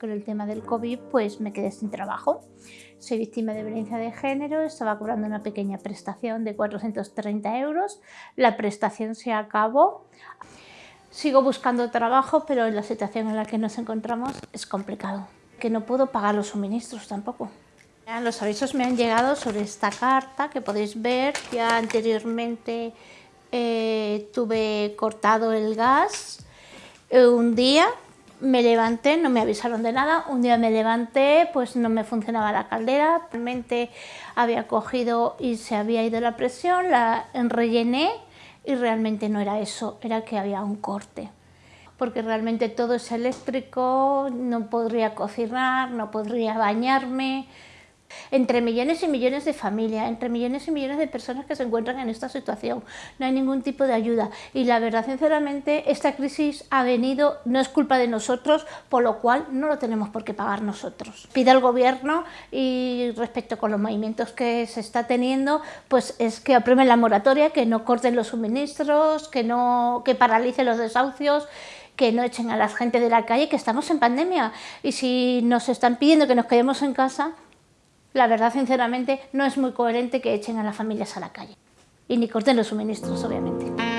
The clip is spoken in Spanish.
Con el tema del COVID pues me quedé sin trabajo. Soy víctima de violencia de género, estaba cobrando una pequeña prestación de 430 euros. La prestación se acabó. Sigo buscando trabajo, pero en la situación en la que nos encontramos es complicado. Que no puedo pagar los suministros tampoco. Los avisos me han llegado sobre esta carta que podéis ver. Ya anteriormente eh, tuve cortado el gas eh, un día me levanté, no me avisaron de nada, un día me levanté, pues no me funcionaba la caldera, realmente había cogido y se había ido la presión, la rellené y realmente no era eso, era que había un corte. Porque realmente todo es eléctrico, no podría cocinar, no podría bañarme, entre millones y millones de familias, entre millones y millones de personas que se encuentran en esta situación. No hay ningún tipo de ayuda y la verdad, sinceramente, esta crisis ha venido, no es culpa de nosotros, por lo cual no lo tenemos por qué pagar nosotros. Pide al gobierno y respecto con los movimientos que se está teniendo, pues es que aprueben la moratoria, que no corten los suministros, que, no, que paralicen los desahucios, que no echen a la gente de la calle, que estamos en pandemia y si nos están pidiendo que nos quedemos en casa, la verdad, sinceramente, no es muy coherente que echen a las familias a la calle. Y ni corten los suministros, obviamente.